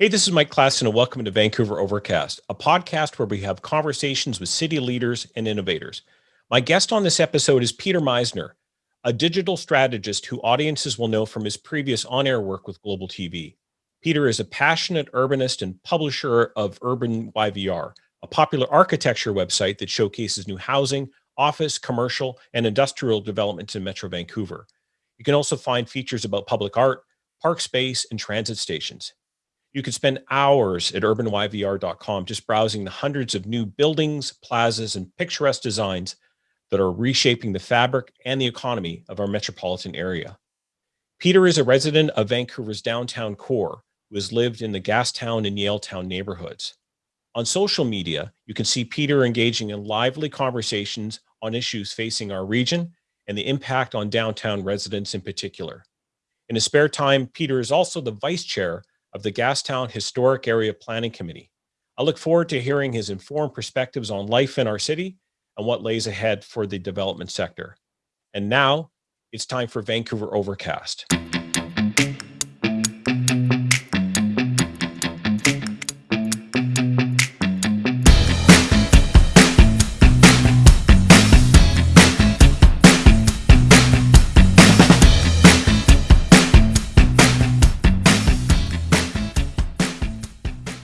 Hey, this is Mike Klassen, and welcome to Vancouver Overcast, a podcast where we have conversations with city leaders and innovators. My guest on this episode is Peter Meiszner, a digital strategist who audiences will know from his previous on air work with Global TV. Peter is a passionate urbanist and publisher of Urban YVR, a popular architecture website that showcases new housing, office, commercial, and industrial developments in Metro Vancouver. You can also find features about public art, park space, and transit stations. You could spend hours at urbanyvr.com just browsing the hundreds of new buildings, plazas, and picturesque designs that are reshaping the fabric and the economy of our metropolitan area. Peter is a resident of Vancouver's downtown core who has lived in the Gastown and Yaletown neighborhoods. On social media, you can see Peter engaging in lively conversations on issues facing our region and the impact on downtown residents in particular. In his spare time, Peter is also the vice chair of the Gastown Historic Area Planning Committee. I look forward to hearing his informed perspectives on life in our city and what lays ahead for the development sector. And now it's time for Vancouver Overcast.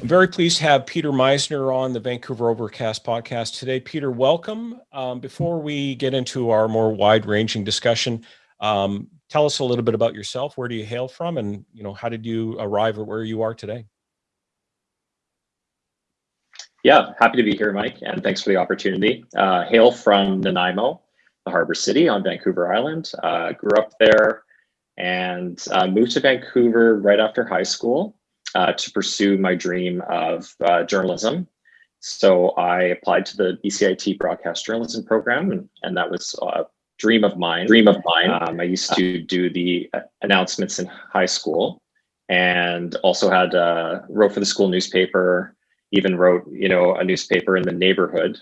I'm very pleased to have Peter Meiszner on the Vancouver Overcast podcast today. Peter, welcome. Um, before we get into our more wide-ranging discussion, um, tell us a little bit about yourself. Where do you hail from, and you know how did you arrive at where you are today? Yeah, happy to be here, Mike, and thanks for the opportunity. Uh, hail from Nanaimo, the harbor city on Vancouver Island. Uh, grew up there and uh, moved to Vancouver right after high school uh, to pursue my dream of uh, journalism. So I applied to the BCIT broadcast journalism program, and, and that was a dream of mine. Dream of mine. Um, I used to do the announcements in high school, and also had uh, wrote for the school newspaper. Even wrote, you know, a newspaper in the neighborhood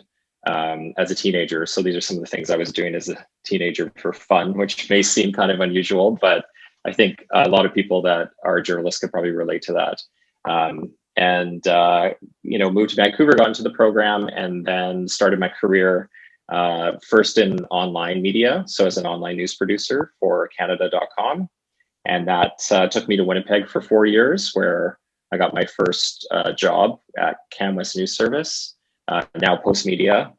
um, as a teenager. So these are some of the things I was doing as a teenager for fun, which may seem kind of unusual, but I think a lot of people that are journalists could probably relate to that. Um, and uh, you know, moved to Vancouver, got into the program, and then started my career uh, first in online media, so as an online news producer for Canada.com, and that uh, took me to Winnipeg for four years, where I got my first uh, job at CanWest News Service, uh, now Postmedia,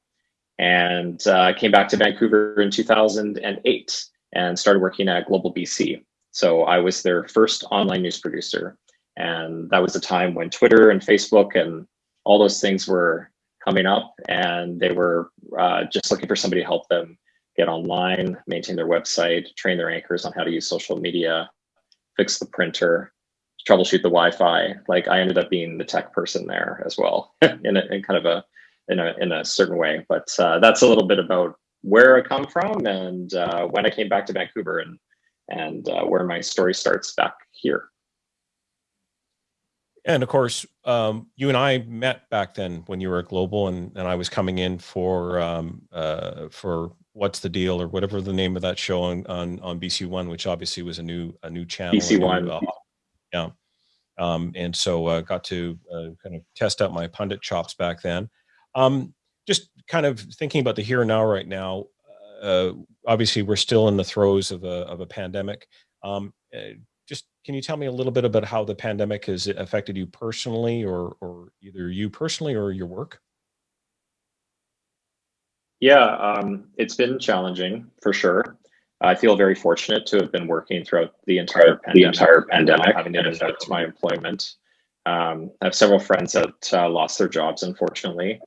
and uh, came back to Vancouver in 2008 and started working at Global BC. So I was their first online news producer. And that was a time when Twitter and Facebook and all those things were coming up and they were uh, just looking for somebody to help them get online, maintain their website, train their anchors on how to use social media, fix the printer, troubleshoot the Wi-Fi. Like I ended up being the tech person there as well, in, a, in kind of a in a in a certain way. But uh, that's a little bit about where I come from and uh, when I came back to Vancouver and and uh, where my story starts back here. And of course, um, you and I met back then when you were at Global, and, and I was coming in for um, uh, for what's the deal or whatever the name of that show on on, on BC One, which obviously was a new a new channel. BC One, uh, yeah. Um, and so uh, got to uh, kind of test out my pundit chops back then. Um, just kind of thinking about the here and now right now. Uh, obviously we're still in the throes of a, of a pandemic. Um, uh, just can you tell me a little bit about how the pandemic has affected you personally or, or either you personally or your work? Yeah, um, it's been challenging for sure. I feel very fortunate to have been working throughout the entire pandemic, the entire pandemic having it affect my employment. Um, I have several friends that uh, lost their jobs, unfortunately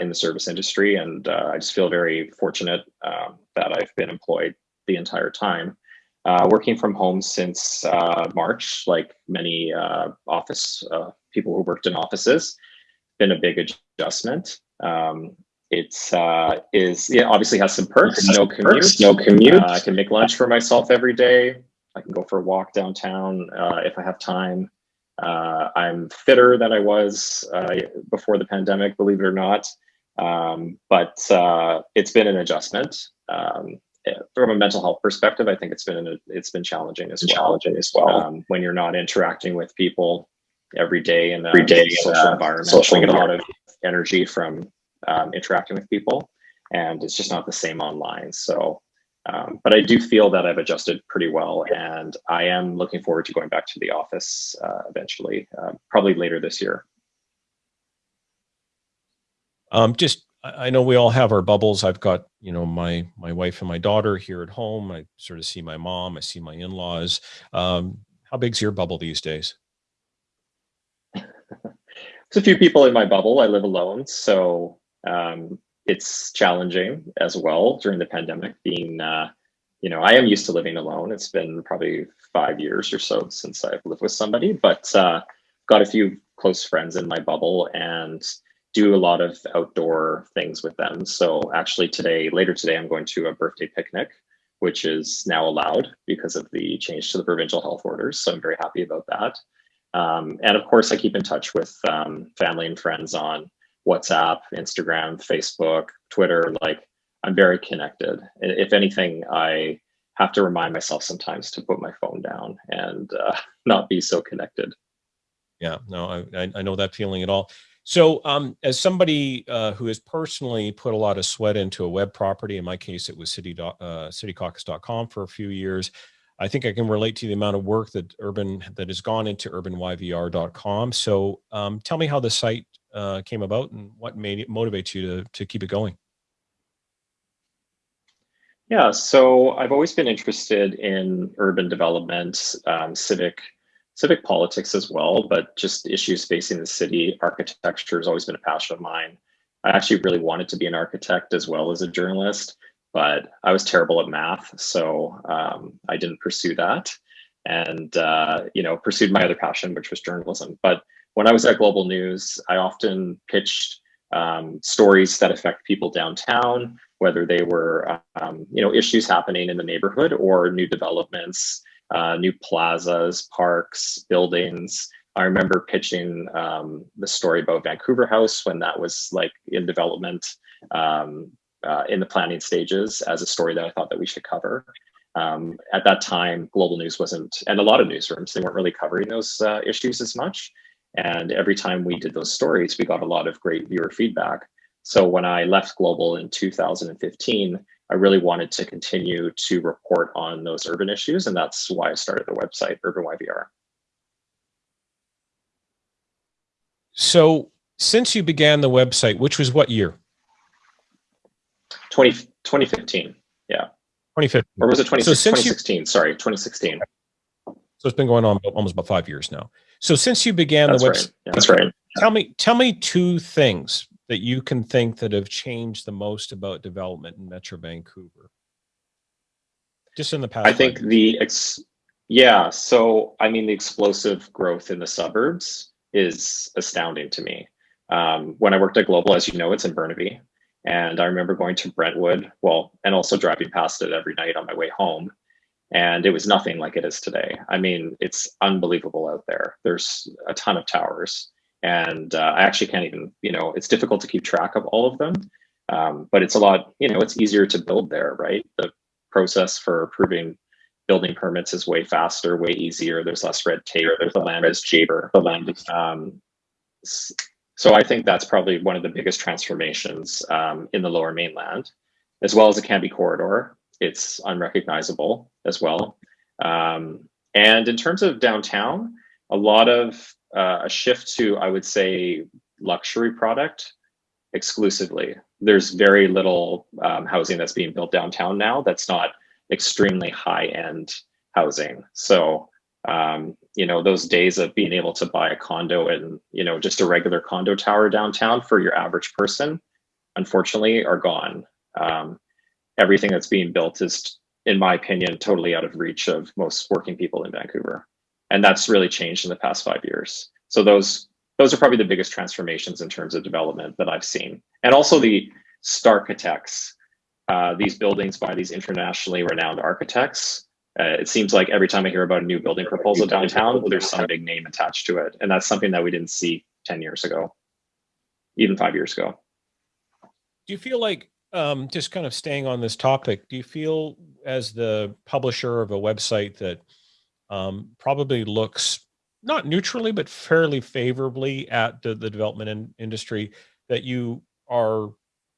in the service industry. And uh, I just feel very fortunate um, that I've been employed the entire time. Uh, working from home since uh, March, like many uh, office uh, people who worked in offices, been a big adjustment. Um, it's is yeah obviously has some perks. No commute. No commute. I can make lunch for myself every day. I can go for a walk downtown if I have time. Uh, I'm fitter than I was uh, before the pandemic, believe it or not. Um, but uh, it's been an adjustment. Um, from a mental health perspective, I think it's been an, it's been challenging as well. Challenging as well um, when you're not interacting with people every day in a every day social environment. Social I get a lot of energy from um, interacting with people, and it's just not the same online. So, um, but I do feel that I've adjusted pretty well, and I am looking forward to going back to the office uh, eventually, uh, probably later this year. Um, just I know we all have our bubbles. I've got, you know, my my wife and my daughter here at home. I sort of see my mom. I see my in-laws. Um, how big's your bubble these days? There's a few people in my bubble. I live alone, so um, it's challenging as well during the pandemic. Being, uh, you know, I am used to living alone. It's been probably five years or so since I've lived with somebody, but uh, got a few close friends in my bubble, and do a lot of outdoor things with them. So actually today, later today, I'm going to a birthday picnic, which is now allowed because of the change to the provincial health orders. So I'm very happy about that. Um, and of course, I keep in touch with um, family and friends on WhatsApp, Instagram, Facebook, Twitter. Like I'm very connected. If anything, I have to remind myself sometimes to put my phone down and uh, not be so connected. Yeah, no, I, I know that feeling at all. So um, as somebody uh, who has personally put a lot of sweat into a web property, in my case, it was city, uh, citycaucus.com for a few years. I think I can relate to the amount of work that urban that has gone into urbanyvr.com. So um, tell me how the site uh, came about and what made it motivate you to, to keep it going. Yeah, so I've always been interested in urban development, um, civic civic politics as well, but just issues facing the city. Architecture has always been a passion of mine. I actually really wanted to be an architect as well as a journalist, but I was terrible at math, so um, I didn't pursue that, and uh, you know pursued my other passion, which was journalism. But when I was at Global News, I often pitched um, stories that affect people downtown, whether they were um, you know issues happening in the neighborhood or new developments uh, new plazas, parks, buildings. I remember pitching um, the story about Vancouver House when that was like in development um, uh, in the planning stages as a story that I thought that we should cover. Um, at that time, Global News wasn't, and a lot of newsrooms, they weren't really covering those uh, issues as much. And every time we did those stories, we got a lot of great viewer feedback. So when I left Global in 2015, I really wanted to continue to report on those urban issues, and that's why I started the website, Urban YVR. So since you began the website, which was what year? 20, 2015, yeah. 2015. Or was it 20, so 2016? You, sorry, 2016. So it's been going on almost about five years now. So since you began that's the website, right. that's right. Tell me, tell me two things that you can think that have changed the most about development in Metro Vancouver? Just in the past. I think the ex yeah, so I mean the explosive growth in the suburbs is astounding to me. Um, when I worked at Global, as you know, it's in Burnaby. And I remember going to Brentwood, well, and also driving past it every night on my way home. And it was nothing like it is today. I mean, it's unbelievable out there. There's a ton of towers and uh, I actually can't even, you know, it's difficult to keep track of all of them, um, but it's a lot, you know, it's easier to build there, right? The process for approving building permits is way faster, way easier. There's less red tape. There's the land is cheaper. The land is, um, so I think that's probably one of the biggest transformations um, in the Lower Mainland, as well as the Cambie corridor. It's unrecognizable as well. Um, and in terms of downtown, a lot of uh, a shift to, I would say, luxury product exclusively. There's very little um, housing that's being built downtown now that's not extremely high end housing. So, um, you know, those days of being able to buy a condo and, you know, just a regular condo tower downtown for your average person, unfortunately, are gone. Um, everything that's being built is, in my opinion, totally out of reach of most working people in Vancouver and that's really changed in the past five years. So those those are probably the biggest transformations in terms of development that I've seen, and also the Starchitects. Uh, these buildings by these internationally renowned architects. Uh, it seems like every time I hear about a new building proposal downtown, there's some big name attached to it, and that's something that we didn't see ten years ago, even five years ago. Do you feel like um, just kind of staying on this topic? Do you feel as the publisher of a website that um, probably looks not neutrally, but fairly favorably at the, the development in, industry that you are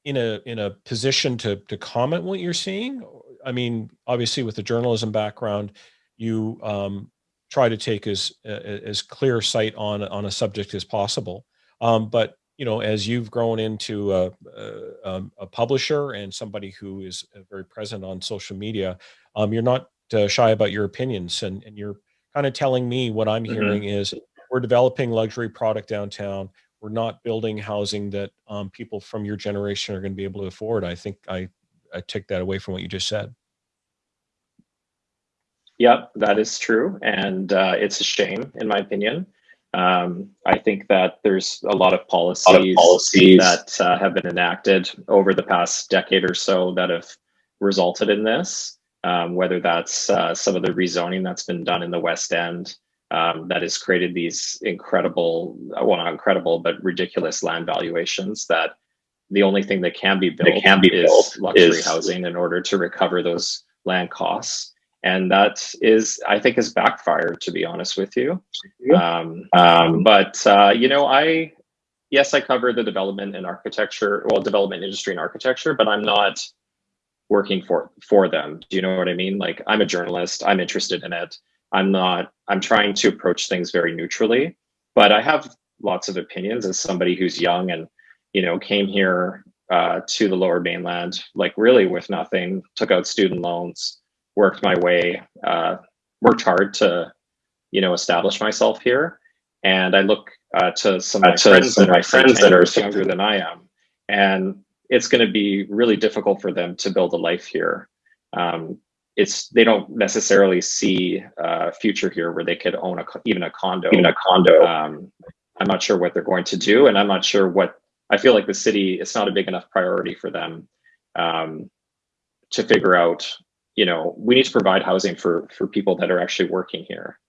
in a in a position to to comment what you're seeing? I mean, obviously with the journalism background, you um, try to take as as clear sight on on a subject as possible. Um, but you know, as you've grown into a, a, um, a, publisher and somebody who is uh, very present on social media, um, you're not uh, shy about your opinions, and and you're kind of telling me what I'm mm-hmm. hearing is we're developing luxury product downtown. We're not building housing that um, people from your generation are going to be able to afford. I think I, I take that away from what you just said. Yep, that is true. And uh, it's a shame, in my opinion. Um, I think that there's a lot of policies, lot of policies. that uh, have been enacted over the past decade or so that have resulted in this um, whether that's uh, some of the rezoning that's been done in the West End um, that has created these incredible, well, not incredible, but ridiculous land valuations that the only thing that can be built can be is built luxury is, housing in order to recover those land costs. And that is, I think, has backfired, to be honest with you. Um, um, but, uh, you know, I, yes, I cover the development and architecture, well, development industry and architecture, but I'm not working for for them. Do you know what i mean? Like i'm a journalist. I'm interested in it. I'm not i'm trying to approach things very neutrally but i have lots of opinions as somebody who's young and you know came here uh, to the lower mainland like really with nothing took out student loans worked my way uh, worked hard to you know establish myself here and i look uh, to some of my friends, that, my friends that are younger than i am and it's going to be really difficult for them to build a life here. Um, it's they don't necessarily see a future here where they could own a even a condo. Even a condo. Um, I'm not sure what they're going to do, and I'm not sure what I feel like the city. It's not a big enough priority for them um, to figure out. You know, we need to provide housing for for people that are actually working here,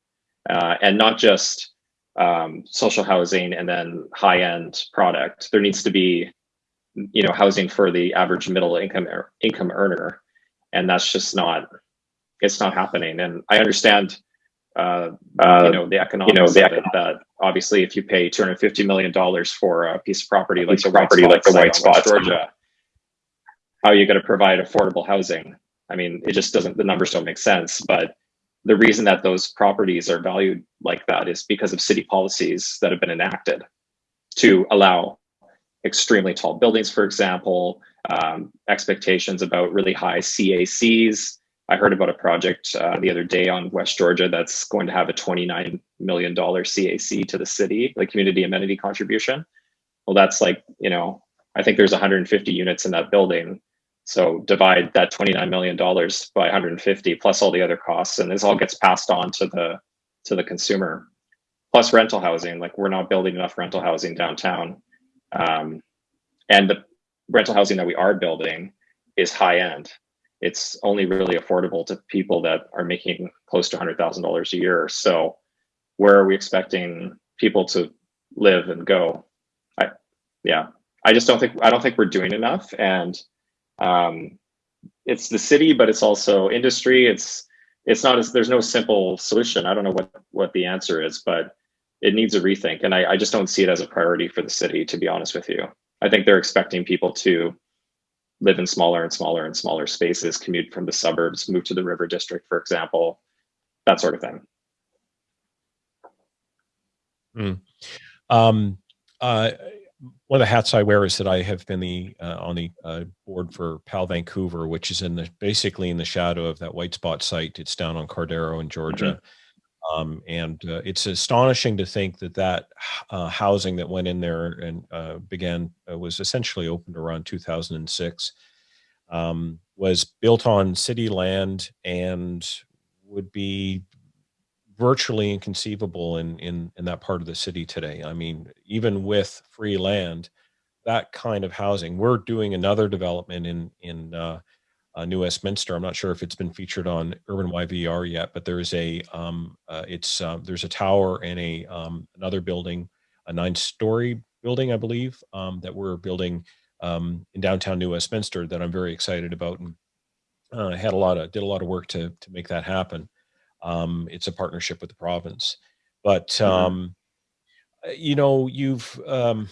uh, and not just um, social housing and then high end product. There needs to be you know housing for the average middle income income earner. And that's just not it's not happening. And i understand uh, uh, you know the economics you know the econ- that obviously if you pay 250 million dollars for a piece of property like the property like the white spots. Georgia how are you going to provide affordable housing i mean it just doesn't the numbers don't make sense but the reason that those properties are valued like that is because of city policies that have been enacted to allow extremely tall buildings, for example, um, expectations about really high CACs. I heard about a project uh, the other day on West Georgia that's going to have a $29 million CAC to the city, like community amenity contribution. Well, that's like, you know, I think there's 150 units in that building. So divide that $29 million by 150 plus all the other costs, and this all gets passed on to the to the consumer. Plus rental housing, like we're not building enough rental housing downtown um, and the rental housing that we are building is high end. It's only really affordable to people that are making close to $100,000 a year. So where are we expecting people to live and go? I, yeah, I just don't think, I don't think we're doing enough. And um, it's the city, but it's also industry. It's, it's not as, there's no simple solution. I don't know what, what the answer is, but it needs a rethink. And I, I just don't see it as a priority for the city, to be honest with you. I think they're expecting people to live in smaller and smaller and smaller spaces, commute from the suburbs, move to the river district, for example, that sort of thing. Mm. Um, uh, one of the hats I wear is that I have been the uh, on the uh, board for PAL Vancouver, which is in the basically in the shadow of that white spot site. It's down on Cardero in Georgia. Mm -hmm. Um, and uh, it's astonishing to think that that uh, housing that went in there and uh, began uh, was essentially opened around 2006 um, was built on city land and would be virtually inconceivable in, in in that part of the city today. I mean, even with free land, that kind of housing. We're doing another development in in uh, uh, New Westminster. I'm not sure if it's been featured on Urban YVR yet, but there's a um, uh, it's uh, there's a tower and a um, another building, a nine-story building, I believe, um, that we're building um, in downtown New Westminster that I'm very excited about, and uh, had a lot of did a lot of work to to make that happen. Um, it's a partnership with the province. But Mhm. um, uh, you know, you've um,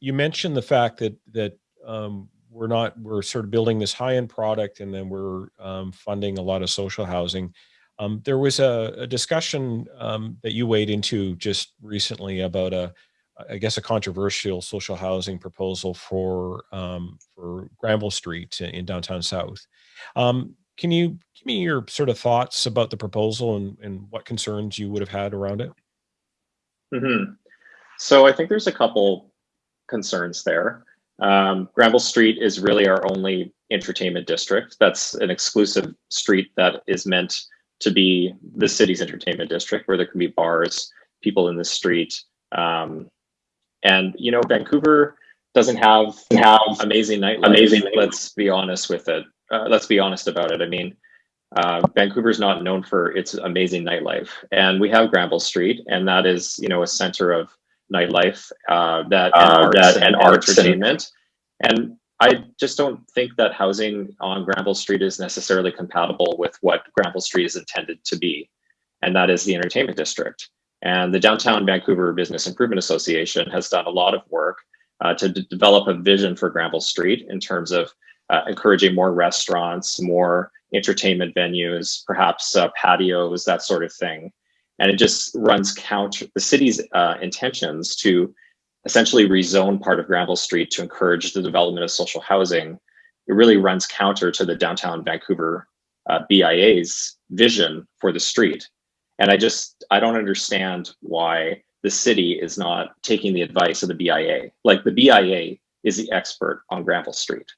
you mentioned the fact that that um, we're not we're sort of building this high end product, and then we're um, funding a lot of social housing. Um, there was a, a discussion um, that you weighed into just recently about a, I guess, a controversial social housing proposal for um, for Granville Street in downtown South. Um, can you give me your sort of thoughts about the proposal and, and what concerns you would have had around it? hmm So I think there's a couple concerns there. Um, Granville Street is really our only entertainment district. That's an exclusive street that is meant to be the city's entertainment district, where there can be bars, people in the street, um, and you know, Vancouver doesn't have have amazing nightlife. Amazing. Let's be honest with it. Uh, let's be honest about it. I mean, uh, Vancouver's not known for its amazing nightlife, and we have Granville Street, and that is you know a center of nightlife uh, that and Uh, arts that and, and arts and- entertainment. And I just don't think that housing on Granville Street is necessarily compatible with what Granville Street is intended to be, and that is the entertainment district. And the Downtown Vancouver Business Improvement Association has done a lot of work uh, to develop a vision for Granville Street in terms of uh, encouraging more restaurants, more entertainment venues, perhaps uh, patios, that sort of thing. And it just runs counter the city's uh, intentions to essentially rezone part of Granville Street to encourage the development of social housing. It really runs counter to the downtown Vancouver uh, BIA's vision for the street. And I just, I don't understand why the city is not taking the advice of the BIA. Like the BIA is the expert on Granville Street,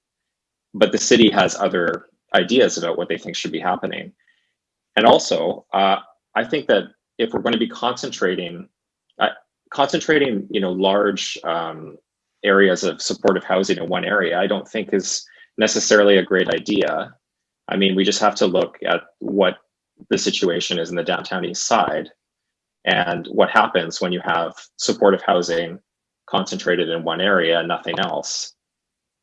but the city has other ideas about what they think should be happening. And also, uh, I think that if we're going to be concentrating, uh, concentrating, you know, large um, areas of supportive housing in one area, I don't think is necessarily a great idea. I mean, we just have to look at what the situation is in the downtown east side and what happens when you have supportive housing concentrated in one area and nothing else.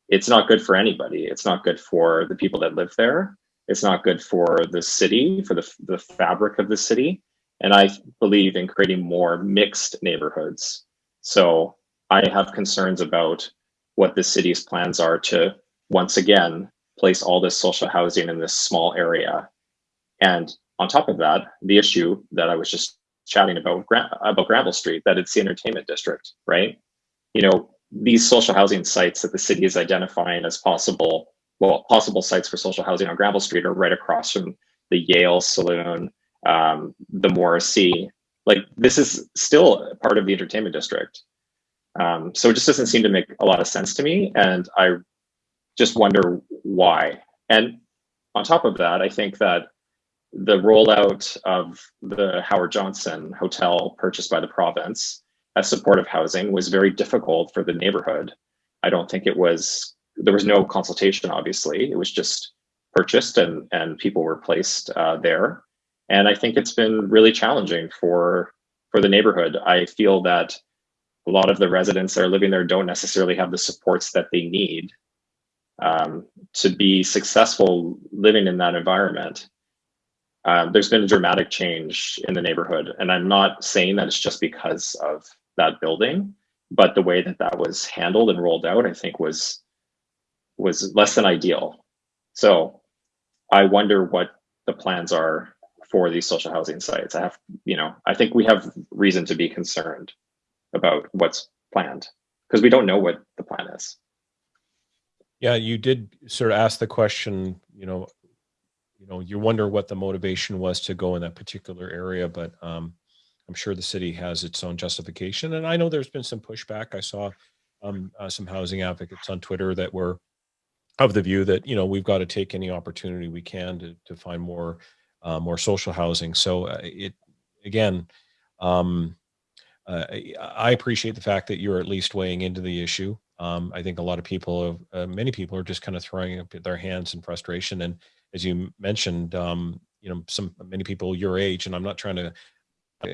It's not good for anybody. It's not good for the people that live there. It's not good for the city, for the, the fabric of the city. And I believe in creating more mixed neighborhoods. So I have concerns about what the city's plans are to once again place all this social housing in this small area. And on top of that, the issue that I was just chatting about about Granville Street, that it's the entertainment district, right? You know, these social housing sites that the city is identifying as possible, well, possible sites for social housing on Granville Street are right across from the Yale Saloon, um, the Morrissey. Like this is still part of the entertainment district. Um, so it just doesn't seem to make a lot of sense to me. And I just wonder why. And on top of that, I think that the rollout of the Howard Johnson Hotel purchased by the province as supportive housing was very difficult for the neighborhood. I don't think it was, there was no consultation, obviously. It was just purchased and, and people were placed uh, there. And I think it's been really challenging for, for the neighborhood. I feel that a lot of the residents that are living there don't necessarily have the supports that they need um, to be successful living in that environment. Um, there's been a dramatic change in the neighborhood, and I'm not saying that it's just because of that building, but the way that that was handled and rolled out, I think was was less than ideal. So I wonder what the plans are for these social housing sites. I have, you know, I think we have reason to be concerned about what's planned because we don't know what the plan is. Yeah, you did sort of ask the question, you know, you know, you wonder what the motivation was to go in that particular area, but um, I'm sure the city has its own justification. And I know there's been some pushback. I saw um, uh, some housing advocates on Twitter that were of the view that, you know, we've got to take any opportunity we can to, to find more, uh, more social housing. So uh, it, again, um, uh, I appreciate the fact that you're at least weighing into the issue. Um, I think a lot of people, uh, many people are just kind of throwing up their hands in frustration. And as you mentioned, um, you know, some many people your age, and I'm not trying to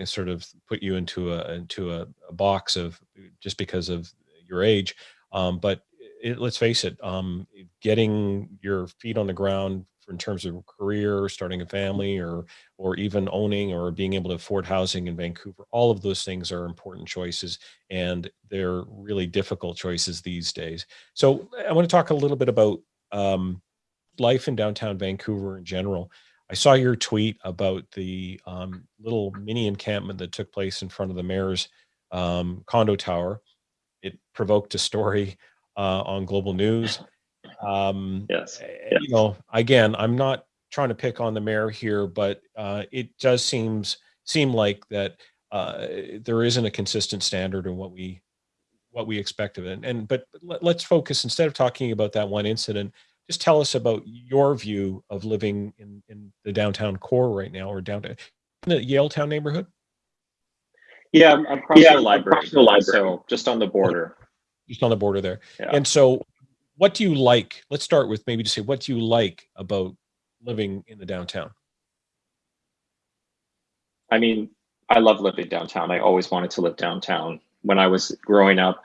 sort of put you into a into a, a box of just because of your age, um, but it, let's face it, um, getting your feet on the ground in terms of career, starting a family, or or even owning or being able to afford housing in Vancouver. All of those things are important choices, and they're really difficult choices these days. So I want to talk a little bit about um, life in downtown Vancouver in general. I saw your tweet about the um, little mini encampment that took place in front of the mayor's um, condo tower. It provoked a story uh, on Global News. Um, yes. yes. You know, again, I'm not trying to pick on the mayor here, but uh, it does seems seem like that uh, there isn't a consistent standard in what we what we expect of it. And but let, let's focus instead of talking about that one incident just tell us about your view of living in, in the downtown core right now or downtown in the Yaletown neighborhood. Yeah, I'm across yeah, the library. Across the library. So just on the border. Just on the border there. Yeah. And so what do you like? Let's start with maybe to say, what do you like about living in the downtown? I mean, I love living downtown. I always wanted to live downtown. When I was growing up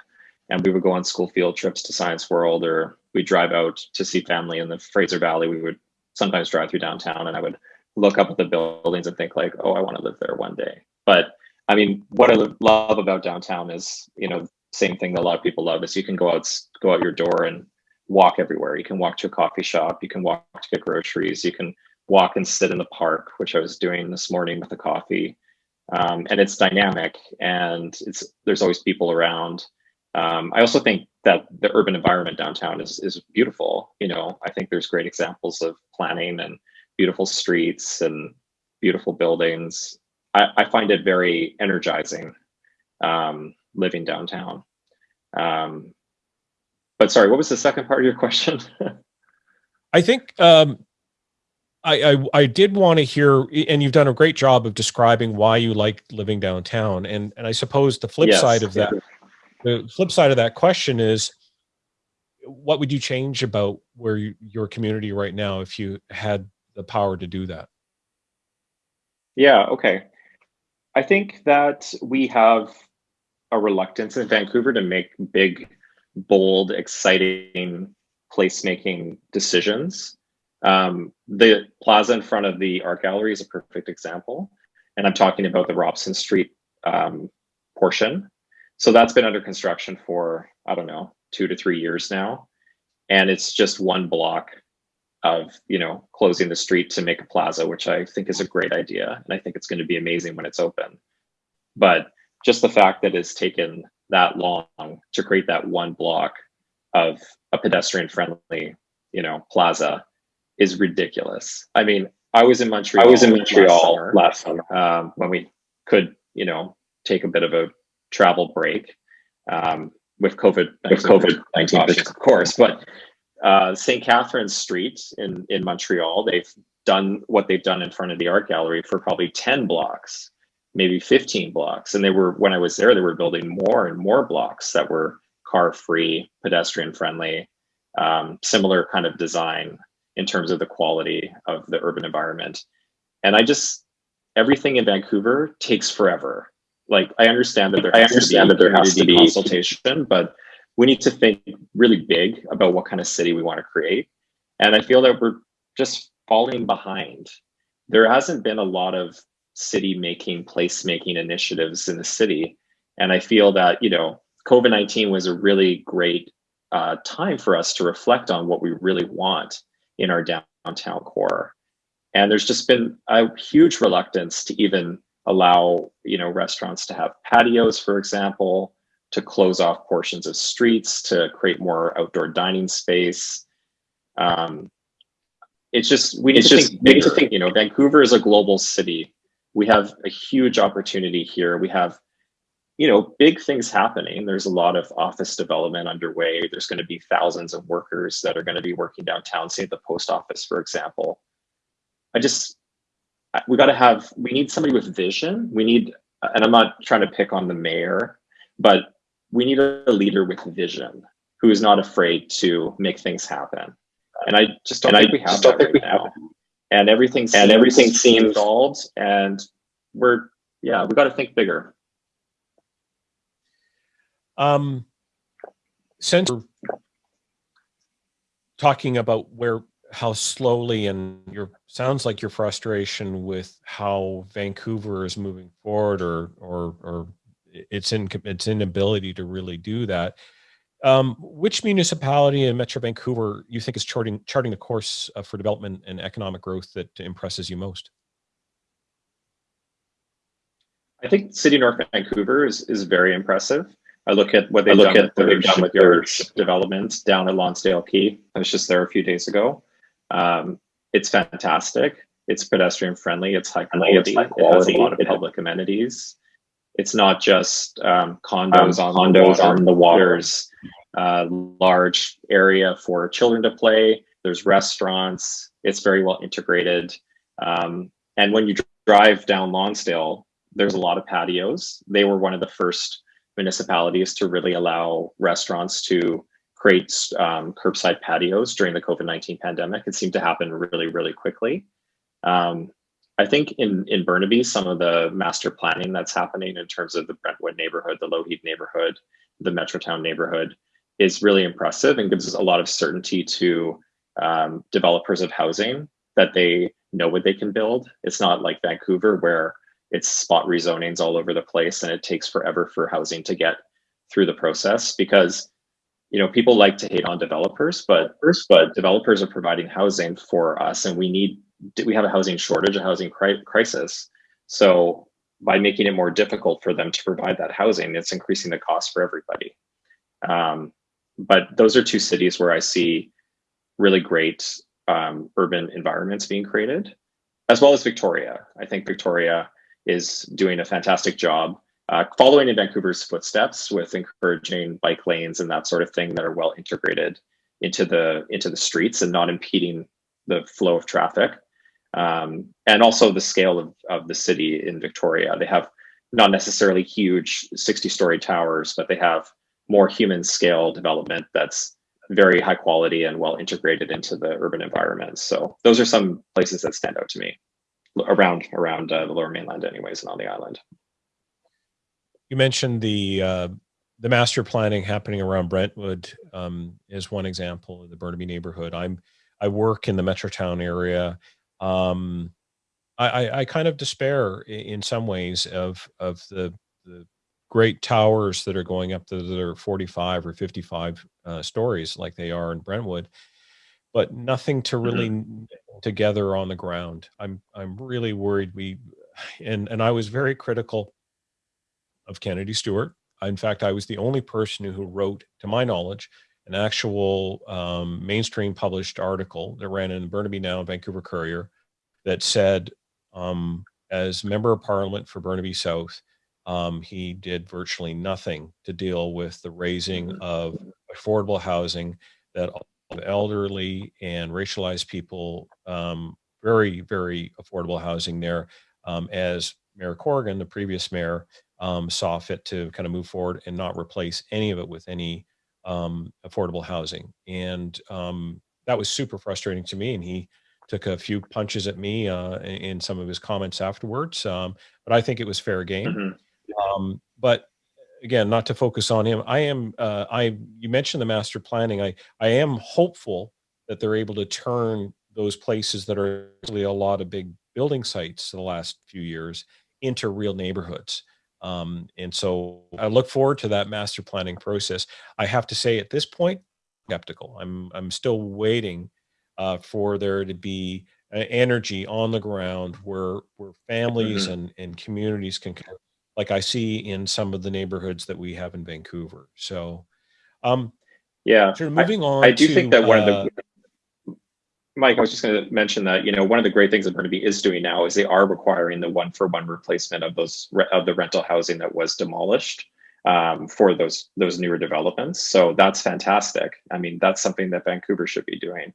and we would go on school field trips to Science World or we'd drive out to see family in the Fraser Valley. We would sometimes drive through downtown and I would look up at the buildings and think like, oh, I want to live there one day. But I mean, what I love about downtown is, you know, same thing that a lot of people love is you can go out, go out your door and walk everywhere. You can walk to a coffee shop. You can walk to get groceries. You can walk and sit in the park, which I was doing this morning with a coffee. Um, and it's dynamic and it's there's always people around. Um, I also think that the urban environment downtown is is beautiful. You know, I think there's great examples of planning and beautiful streets and beautiful buildings. I, I find it very energizing um, living downtown. Um, but sorry, what was the second part of your question? I think um, I, I, I did want to hear, and you've done a great job of describing why you like living downtown, and and I suppose the flip yes, side of that the flip side of that question is what would you change about where you, your community right now if you had the power to do that? Yeah okay. I think that we have a reluctance in vancouver to make big bold exciting placemaking decisions. Um, the plaza in front of the art gallery is a perfect example and i'm talking about the robson street um, portion so that's been under construction for, I don't know, two to three years now. And it's just one block of, you know, closing the street to make a plaza, which I think is a great idea. And I think it's going to be amazing when it's open. But just the fact that it's taken that long to create that one block of a pedestrian friendly, you know, plaza is ridiculous. I mean, I was in Montreal. I was in Montreal last summer, last summer. Um, when we could, you know, take a bit of a travel break um, with COVID with COVID nineteen, of course. But uh, St. Catherine's Street in in Montreal, they've done what they've done in front of the art gallery for probably ten blocks, maybe fifteen blocks, and they were when I was there, they were building more and more blocks that were car free, pedestrian friendly, um, similar kind of design in terms of the quality of the urban environment. And I just everything in Vancouver takes forever like I understand that there I understand that there has to be consultation, but we need to think really big about what kind of city we want to create. And I feel that we're just falling behind. There hasn't been a lot of city making, place making initiatives in the city. And I feel that, you know, COVID 19 was a really great uh, time for us to reflect on what we really want in our downtown core. And there's just been a huge reluctance to even allow you know restaurants to have patios, for example, to close off portions of streets to create more outdoor dining space. Um, it's just we need it's to just, think bigger. To think, you know, Vancouver is a global city. We have a huge opportunity here. We have you know big things happening there's a lot of office development underway there's going to be thousands of workers that are going to be working downtown say at the post office for example i just we got to have we need somebody with vision. We need and i'm not trying to pick on the mayor but we need a leader with vision who is not afraid to make things happen. And i just don't and think I we have that right now. And everything and everything seems involved and we're yeah we got to think bigger. Um since talking about where how slowly and your sounds like your frustration with how Vancouver is moving forward or or or its in its inability to really do that. Um, which municipality in Metro Vancouver you think is charting charting the course uh, for development and economic growth that impresses you most? I think City North Vancouver is is very impressive. I look at what they've look done at with what their they've done with shipyard their- development down at Lonsdale Quay. I was just there a few days ago. Um, it's fantastic. It's pedestrian friendly. It's high Friendly, it's quality. It has a lot of public amenities. It's not just um, condos Um, on the condos water. on the water. There's a large area for children to play. There's restaurants. It's very well integrated. Um, and when you drive down Lonsdale, there's a lot of patios. They were one of the first municipalities to really allow restaurants to create um, curbside patios during the COVID 19 pandemic. It seemed to happen really, really quickly. Um, I think in, in Burnaby, some of the master planning that's happening in terms of the Brentwood neighborhood, the Lougheed neighborhood, the Metrotown neighborhood is really impressive and gives us a lot of certainty to um, developers of housing that they know what they can build. It's not like Vancouver where it's spot rezonings all over the place and it takes forever for housing to get through the process because you know people like to hate on developers but first but developers are providing housing for us and we need we have a housing shortage a housing cri- crisis. So by making it more difficult for them to provide that housing it's increasing the cost for everybody. Um, but those are two cities where i see really great um, urban environments being created as well as victoria. I think victoria is doing a fantastic job uh, following in Vancouver's footsteps with encouraging bike lanes and that sort of thing that are well integrated into the into the streets and not impeding the flow of traffic. Um, and also the scale of, of the city in Victoria. They have not necessarily huge 60 story towers, but they have more human scale development that's very high quality and well integrated into the urban environment. So those are some places that stand out to me around around uh, the lower mainland anyways and on the island. You mentioned the uh, the master planning happening around Brentwood um, is one example of the Burnaby neighborhood. I'm I work in the Metrotown area. Um, I, I, I kind of despair in some ways of of the the great towers that are going up that are 45 or 55 uh, stories like they are in Brentwood, but nothing to really n- together on the ground. I'm I'm really worried we and and I was very critical of Kennedy Stewart. In fact, I was the only person who wrote, to my knowledge, an actual um, mainstream published article that ran in the Burnaby Now Vancouver Courier that said, um, as member of parliament for Burnaby South, um, he did virtually nothing to deal with the razing of affordable housing that elderly and racialized people, um, very, very affordable housing there. Um, as Mayor Corrigan, the previous mayor, um, saw fit to kind of move forward and not replace any of it with any um, affordable housing. And um, that was super frustrating to me. And he took a few punches at me uh, in, in some of his comments afterwards. Um, but I think it was fair game. Mhm. Um, but again, not to focus on him, I am. Uh, I you mentioned the master planning. I I am hopeful that they're able to turn those places that are really a lot of big building sites the last few years into real neighborhoods. Um, and so I look forward to that master planning process. I have to say, at this point, skeptical. I'm I'm still waiting uh, for there to be uh, energy on the ground where where families Mhm. and and communities can, like I see in some of the neighborhoods that we have in Vancouver. So, um, Yeah, of I- moving on. I do to, think that one of uh, the Mike, I was just going to mention that you know one of the great things that Burnaby is doing now is they are requiring the one for one replacement of those of the rental housing that was demolished um, for those those newer developments. So that's fantastic. I mean, that's something that Vancouver should be doing,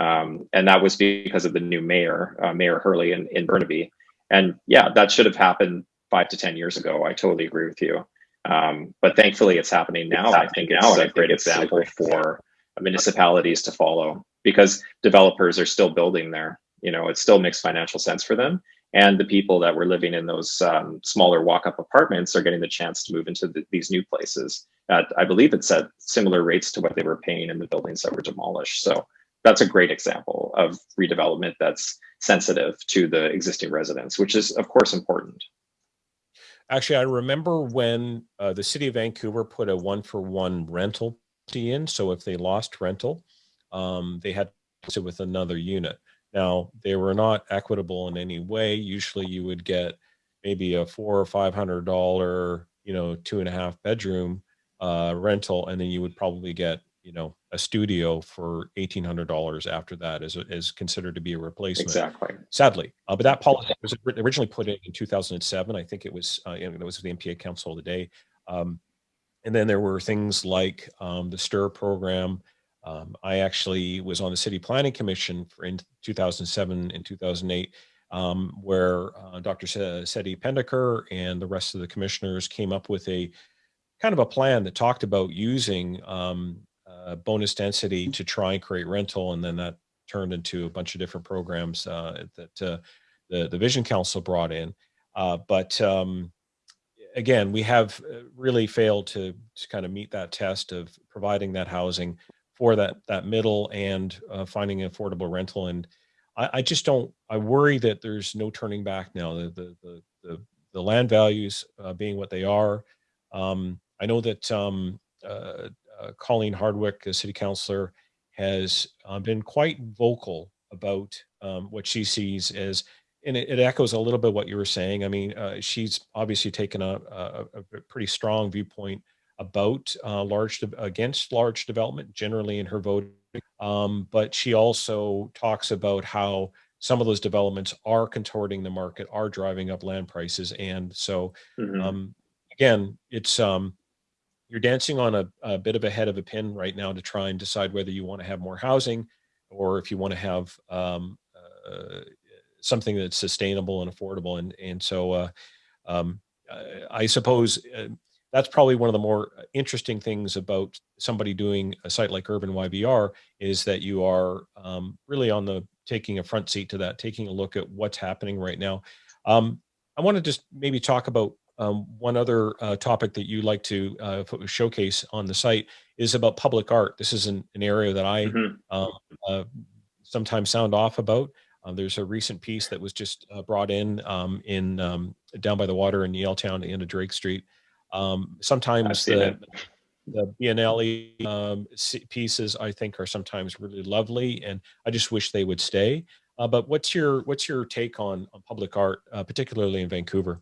um, and that was because of the new mayor, uh, Mayor Hurley in, in Burnaby. And yeah, that should have happened five to ten years ago. I totally agree with you. Um, but thankfully, it's happening now. It's I think happening it's now, and I a great example for municipalities to follow because developers are still building there. You know, it still makes financial sense for them. And the people that were living in those um, smaller walk up apartments are getting the chance to move into the, these new places. At, I believe it's at similar rates to what they were paying in the buildings that were demolished. So that's a great example of redevelopment that's sensitive to the existing residents, which is of course important. Actually, I remember when uh, the city of Vancouver put a one for one rental in. So if they lost rental, um, they had to with another unit. Now they were not equitable in any way. Usually you would get maybe a four or five hundred dollar, you know, two and a half bedroom uh, rental, and then you would probably get you know a studio for eighteen hundred dollars after that is is considered to be a replacement. Exactly. Sadly, uh, but that policy was originally put in in two thousand and seven. I think it was uh, it was the NPA Council of the day. Um, and then there were things like um, the STIR program. Um, I actually was on the City Planning Commission for in 2007 and 2008, um, where uh, Dr. Setty Pendakur and the rest of the commissioners came up with a kind of a plan that talked about using um, uh, bonus density to try and create rental, and then that turned into a bunch of different programs uh, that uh, the the Vision Council brought in. Uh, but um, again, we have uh, really failed to, to kind of meet that test of providing that housing for that that middle and uh, finding an affordable rental. And I, I, just don't. I worry that there's no turning back now. The the the the, the land values uh, being what they are. Um, I know that um, uh, uh Colleen Hardwick, a city councilor, has uh, been quite vocal about um, what she sees as and it, echoes a little bit what you were saying. I mean, uh, she's obviously taken a, a, a, pretty strong viewpoint about uh, large against large development generally in her vote, um, but she also talks about how some of those developments are contorting the market, are driving up land prices, and so mm-hmm. um, again, it's um, you're dancing on a, a bit of a head of a pin right now to try and decide whether you want to have more housing or if you want to have um, uh, something that's sustainable and affordable. And and so uh, um, I suppose uh, that's probably one of the more interesting things about somebody doing a site like Urban YVR is that you are um, really on the taking a front seat to that, taking a look at what's happening right now. Um, I want to just maybe talk about um, one other uh, topic that you like to uh, showcase on the site is about public art. This is an, an area that I mm -hmm. sometimes sound off about. Um, there's a recent piece that was just uh, brought in um, in um, down by the water in Yaletown, the end of Drake Street. Um, sometimes the, the Biennale um, pieces I think are sometimes really lovely, and I just wish they would stay. Uh, but what's your what's your take on, on public art, uh, particularly in Vancouver?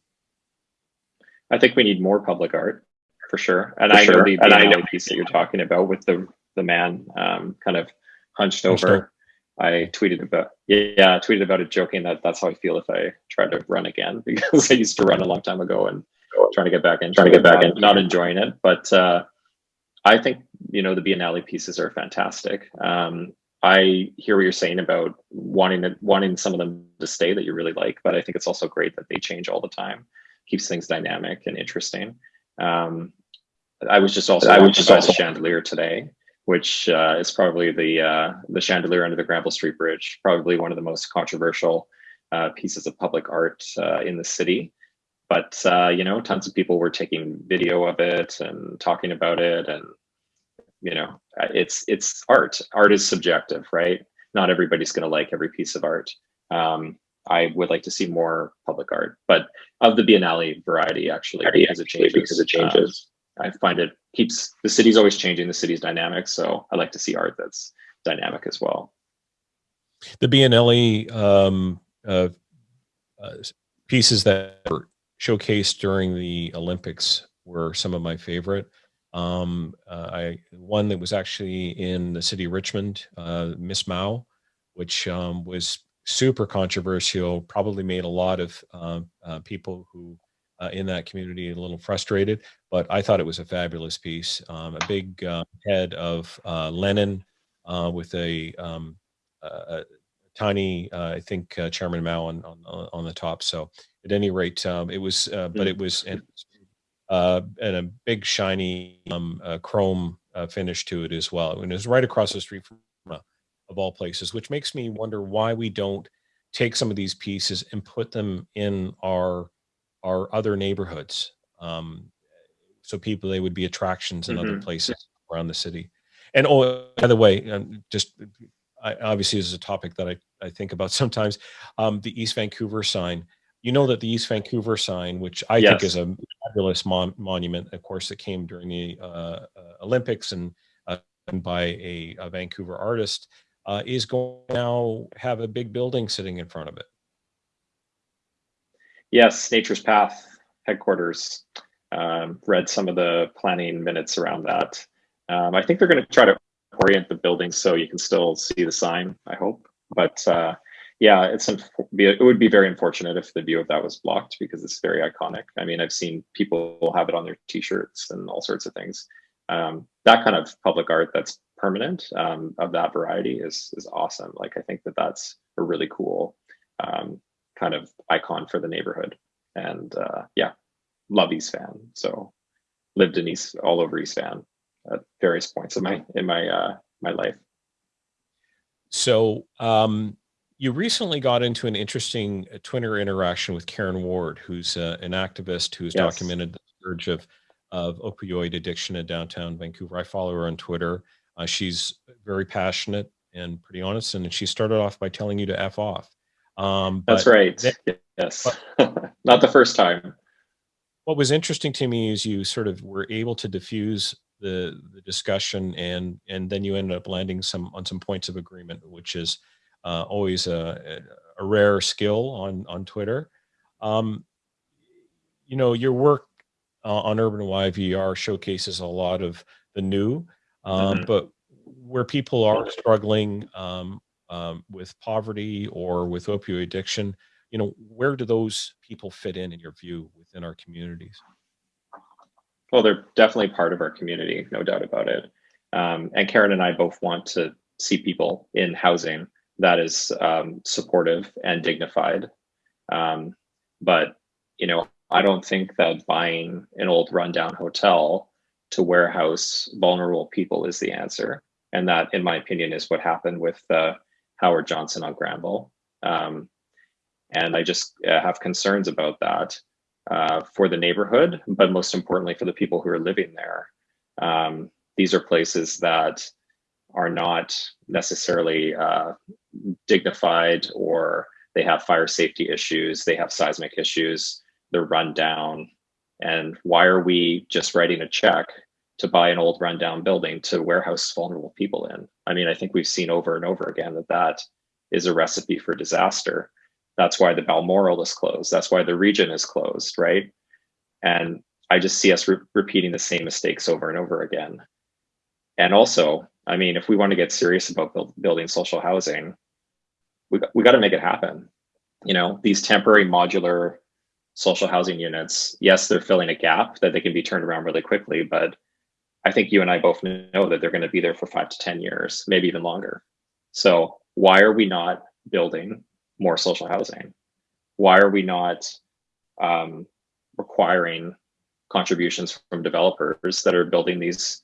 I think we need more public art for sure, and for I sure. know the Biennale piece that you're talking about with the the man um, kind of hunched, hunched over. over I tweeted about yeah, I tweeted about it joking that that's how I feel if I try to run again because I used to run a long time ago and trying to get back in, trying to get back in, not enjoying it. But uh, I think you know the Biennale pieces are fantastic. Um, I hear what you're saying about wanting to, wanting some of them to stay that you really like, but I think it's also great that they change all the time, keeps things dynamic and interesting. Um, I was just also I was just also chandelier today, which uh, is probably the uh, the chandelier under the Granville Street Bridge, probably one of the most controversial uh, pieces of public art uh, in the city. But uh, you know, tons of people were taking video of it and talking about it, and you know, uh, it's it's art. Art is subjective, right? Not everybody's going to like every piece of art. Um, I would like to see more public art, but of the Biennale variety, actually, because it changes. Because it changes. I find it keeps the city's always changing, the city's dynamic. So I like to see art that's dynamic as well. The Biennale um, uh, uh, pieces that were showcased during the Olympics were some of my favorite. Um, uh, I one that was actually in the city of Richmond, uh, Miss Mao, which um, was super controversial. Probably made a lot of uh, uh, people who uh, in that community a little frustrated, but I thought it was a fabulous piece. Um, a big uh, head of uh, Lenin uh, with a, um, a tiny, uh, I think, uh, Chairman Mao on, on, on the top. So at any rate, um, it was, but mm. it was and, and a big shiny um, chrome finish to it as well. And it was right across the street from of all places, which makes me wonder why we don't take some of these pieces and put them in our our other neighborhoods. Um, so people, they would be attractions in mm -hmm. other mm-hmm. places around the city. And oh, by the way, um, just I, obviously this is a topic that I, I think about sometimes. Um, the East Vancouver sign. You know that the East Vancouver sign, which I Yes. think is a fabulous mon- monument, of course, that came during the uh, uh, Olympics and uh, by a, a Vancouver artist, uh, is going to now have a big building sitting in front of it. Yes, Nature's Path headquarters. Um, read some of the planning minutes around that. Um, I think they're going to try to orient the building so you can still see the sign. I hope, but uh, yeah, it's it would be very unfortunate if the view of that was blocked because it's very iconic. I mean, I've seen people have it on their T-shirts and all sorts of things. Um, that kind of public art that's permanent um, of that variety is is awesome. Like I think that that's a really cool um, kind of icon for the neighborhood. And uh, yeah, love East Van. So lived in East all over East Van at various points in my in my uh, my life. So um, you recently got into an interesting uh, Twitter interaction with Karen Ward, who's uh, an activist who's Yes. documented the surge of of opioid addiction in downtown Vancouver. I follow her on Twitter. Uh, she's very passionate and pretty honest, and she started off by telling you to f off. Um, That's right. then- yes, not the first time. What was interesting to me is you sort of were able to diffuse the the discussion, and and then you ended up landing some on some points of agreement, which is uh, always a, a rare skill on on Twitter. Um, you know, your work uh, on Urban YVR showcases a lot of the new, um, Mhm. but where people are struggling um, um, with poverty or with opioid addiction, you know, where do those people fit in, in your view, within our communities? Well, they're definitely part of our community, no doubt about it. Um, and Karen and I both want to see people in housing that is um, supportive and dignified. Um, but you know, I don't think that buying an old rundown hotel to warehouse vulnerable people is the answer. And that, in my opinion, is what happened with uh, Howard Johnson on Granville. Um, and I just uh, have concerns about that uh, for the neighborhood, but most importantly for the people who are living there. Um, these are places that are not necessarily uh, dignified or they have fire safety issues, they have seismic issues, they're run down. And why are we just writing a check to buy an old rundown building to warehouse vulnerable people in? I mean, I think we've seen over and over again that that is a recipe for disaster. That's why the Balmoral is closed. That's why the Regent is closed, right? And I just see us re- repeating the same mistakes over and over again. And also, I mean, if we want to get serious about build, building social housing, we, we got to make it happen. You know, these temporary modular social housing units, yes, they're filling a gap that they can be turned around really quickly, but I think you and I both know that they're going to be there for five to 10 years, maybe even longer. So why are we not building more social housing? Why are we not um, requiring contributions from developers that are building these,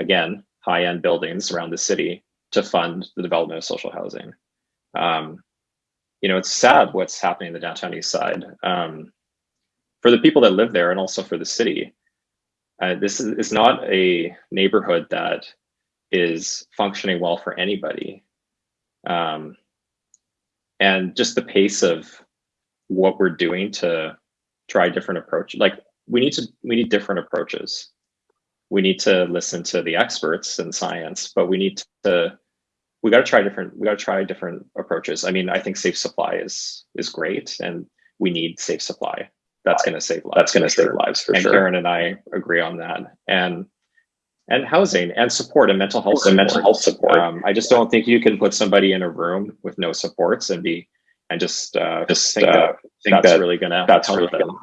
again, high end buildings around the city to fund the development of social housing? Um, you know, it's sad what's happening in the downtown east side. Um, for the people that live there and also for the city, uh, this is, is not a neighborhood that is functioning well for anybody. Um, and just the pace of what we're doing to try different approaches. like we need to we need different approaches we need to listen to the experts in science but we need to we got to try different we got to try different approaches i mean i think safe supply is is great and we need safe supply that's going to save lives That's going to save sure. lives for sure. and sure. karen and i agree on that and and housing and support and mental health And mental support. health support. Um, I just don't think you can put somebody in a room with no supports and be and just uh, Just, think uh, that think that's that really gonna that's help really them. gonna-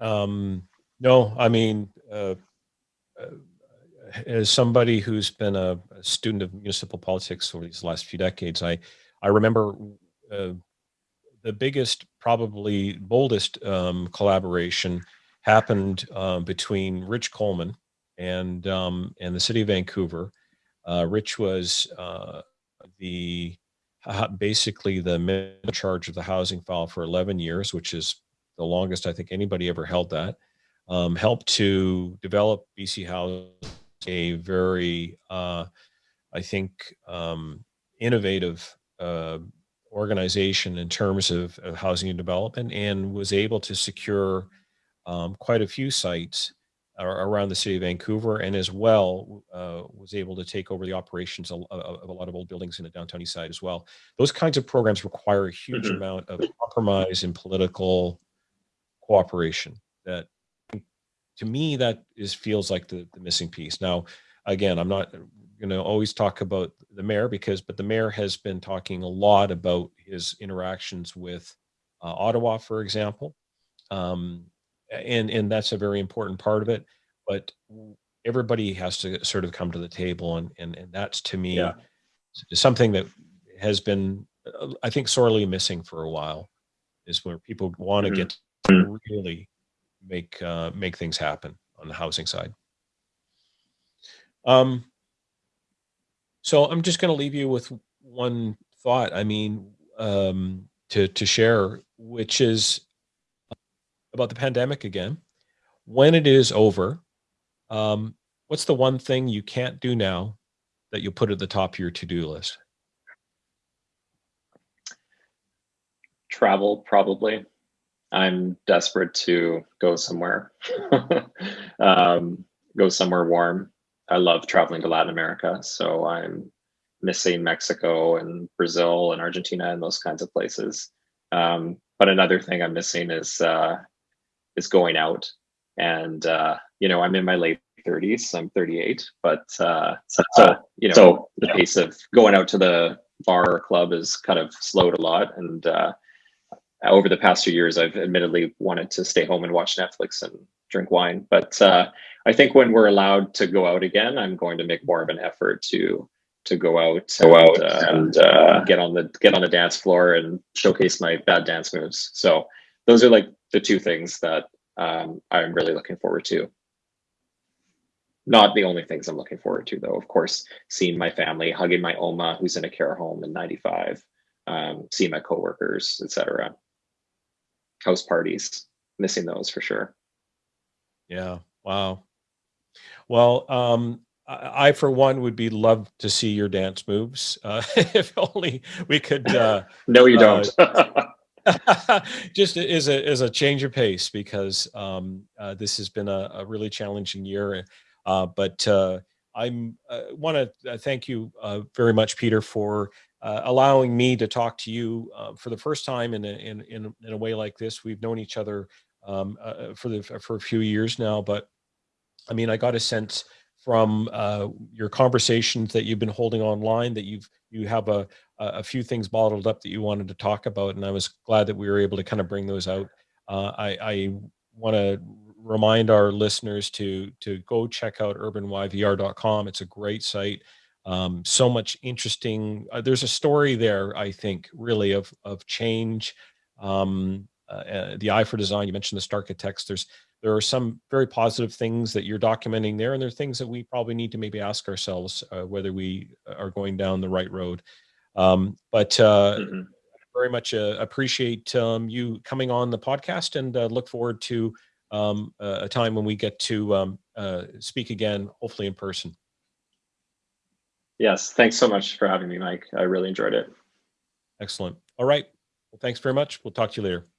Um, no, I mean, uh, uh, as somebody who's been a, a student of municipal politics over these last few decades, I I remember uh, the biggest, probably boldest um, collaboration happened uh, between Rich Coleman and um, and the city of Vancouver. Uh, Rich was uh, the basically the in charge of the housing file for 11 years, which is the longest I think anybody ever held that. Um, helped to develop BC Housing a very, uh, I think, um, innovative uh, organization in terms of, of, housing and development and was able to secure um, quite a few sites around the city of Vancouver and as well uh, was able to take over the operations of, of, a lot of old buildings in the downtown east side as well. Those kinds of programs require a huge mm -hmm. amount of compromise and political cooperation that to me that is feels like the, the missing piece. Now, again, I'm not going to always talk about the mayor because, but the mayor has been talking a lot about his interactions with uh, Ottawa, for example. Um, and, and that's a very important part of it, but everybody has to sort of come to the table. And, and, and that's to me yeah. something that has been, uh, I think, sorely missing for a while is where people want to mm -hmm. get really make uh, make things happen on the housing side. Um, so I'm just going to leave you with one thought. I mean, um, to to share, which is about the pandemic again. When it is over, um, what's the one thing you can't do now that you'll put at the top of your to-do list? Travel, probably. I'm desperate to go somewhere, um, go somewhere warm. I love traveling to Latin America, so I'm missing Mexico and Brazil and Argentina and those kinds of places. Um, but another thing I'm missing is uh, is going out, and uh, you know I'm in my late 30s. I'm 38, but uh, so you know so, the yeah. pace of going out to the bar or club is kind of slowed a lot, and uh, over the past few years, I've admittedly wanted to stay home and watch Netflix and drink wine. But uh, I think when we're allowed to go out again, I'm going to make more of an effort to to go out, go and, out uh, and uh, get on the get on the dance floor and showcase my bad dance moves. So those are like the two things that um, I'm really looking forward to. Not the only things I'm looking forward to, though. Of course, seeing my family, hugging my Oma, who's in a care home in 95, um, seeing my coworkers, etc house parties. Missing those for sure. Yeah. Wow. Well, um, I, I, for one, would be love to see your dance moves. Uh, if only we could. Uh, no, you don't. Uh, just as a as a change of pace because um, uh, this has been a, a really challenging year. Uh, but uh, uh, want to thank you very much, Peter, for uh, allowing me to talk to you uh, for the first time in a, in, in, in, a way like this. We've known each other um, uh, uh for the for a few years now, but I mean, I got a sense from uh, your conversations that you've been holding online that you've you have a a few things bottled up that you wanted to talk about, and I was glad that we were able to kind of bring those out. Uh, I, I want to remind our listeners to to go check out urbanyvr.com. It's a great site um, so much interesting. Uh, there's a story there, I think, really of of change. Um, uh, uh the eye for design. You mentioned the starchitects. There's there are some very positive things that you're documenting there, and there are things that we probably need to maybe ask ourselves uh, whether we are going down the right road. Um, but uh, mm -hmm. very much uh, appreciate um, you coming on the podcast, and uh, look forward to um, a time when we get to um, speak again, hopefully in person. Yes, thanks so much for having me, Mike. I really enjoyed it. Excellent. All right. Well, thanks very much. We'll talk to you later.